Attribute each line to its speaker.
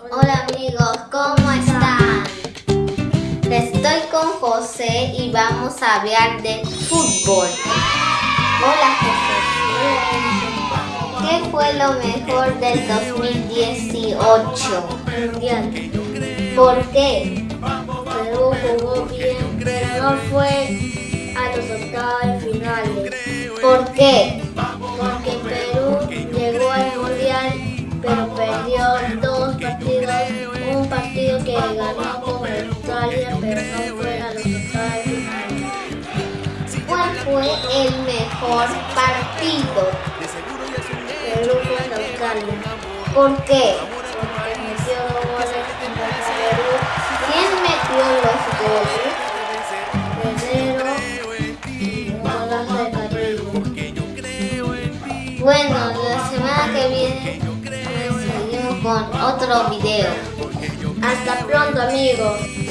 Speaker 1: Hola amigos, ¿cómo están? Estoy con José y vamos a hablar de fútbol. Hola José. ¿Qué fue lo mejor del 2018?
Speaker 2: Mundial.
Speaker 1: ¿Por qué?
Speaker 2: Perú jugó bien, pero no fue a los octavos finales.
Speaker 1: ¿Por qué?
Speaker 2: Que ganó con Australia, pero no fue a los octavos de.
Speaker 1: ¿Cuál fue el mejor partido?
Speaker 2: Perú contra Australia.
Speaker 1: ¿Por qué?
Speaker 2: Porque metió dos goles contra Perú.
Speaker 1: ¿Quién metió los goles?
Speaker 2: De.
Speaker 1: Bueno, la semana que viene seguimos con otro video.
Speaker 2: Hasta pronto amigos.